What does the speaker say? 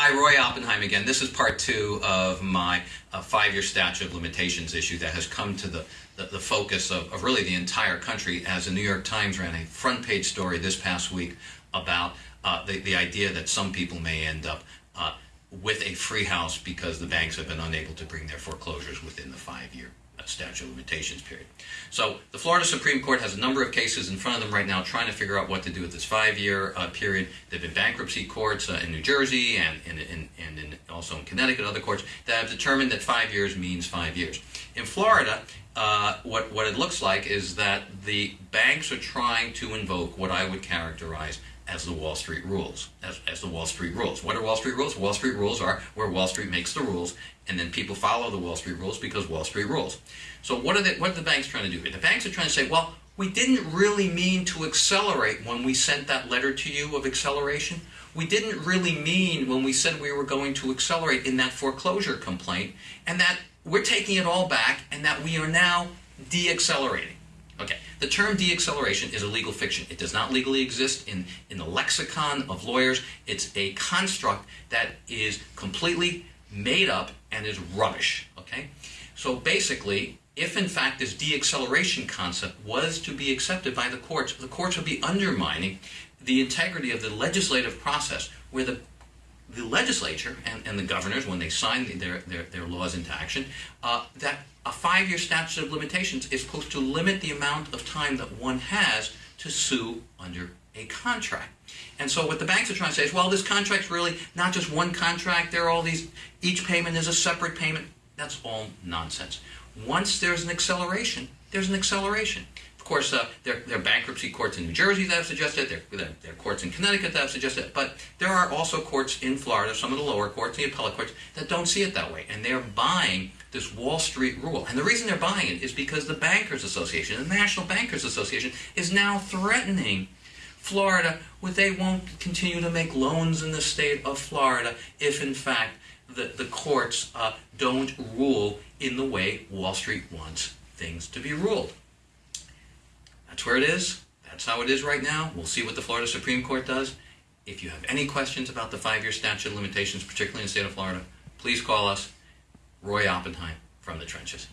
Hi, Roy Oppenheim again. This is part two of my uh, five-year statute of limitations issue that has come to the, the, the focus of, of, really the entire country as the New York Times ran a front-page story this past week about uh, the, the idea that some people may end up uh, with a free house because the banks have been unable to bring their foreclosures within the five-year statute of limitations period. So the Florida Supreme Court has a number of cases in front of them right now trying to figure out what to do with this five-year uh, period. There have been bankruptcy courts uh, in New Jersey and, in, in, and in, also in Connecticut, other courts that have determined that five years means five years. In Florida, uh, what, what it looks like is that the banks are trying to invoke what I would characterize as the Wall Street rules, as, as the Wall Street rules. What are Wall Street rules? Wall Street rules are where Wall Street makes the rules, and then people follow the Wall Street rules because Wall Street rules. So what are the, what are the banks trying to do? The banks are trying to say, well, we didn't really mean to accelerate when we sent that letter to you of acceleration. We didn't really mean when we said we were going to accelerate in that foreclosure complaint, and that we're taking it all back, and that we are now deaccelerating. Okay, the term deacceleration is a legal fiction. It does not legally exist in, in the lexicon of lawyers. It's a construct that is completely made up and is rubbish. Okay, so basically, if in fact this deacceleration concept was to be accepted by the courts, the courts would be undermining the integrity of the legislative process where the the legislature and, and the governors, when they sign their, their, their laws into action, uh, that a five-year statute of limitations is supposed to limit the amount of time that one has to sue under a contract. And so what the banks are trying to say is, well, this contract's really not just one contract. There are all these, each payment is a separate payment. That's all nonsense. Once there's an acceleration, there's an acceleration course, uh, there, there are bankruptcy courts in New Jersey that have suggested it. There, there, are courts in Connecticut that have suggested. But there are also courts in Florida, some of the lower courts, the appellate courts, that don't see it that way. And they're buying this Wall Street rule. And the reason they're buying it is because the Bankers Association, the National Bankers Association, is now threatening Florida with they won't continue to make loans in the state of Florida if, in fact, the, the courts uh, don't rule in the way Wall Street wants things to be ruled. That's where it is. That's how it is right now. We'll see what the Florida Supreme Court does. If you have any questions about the five-year statute of limitations, particularly in the state of Florida, please call us, Roy Oppenheim from the trenches.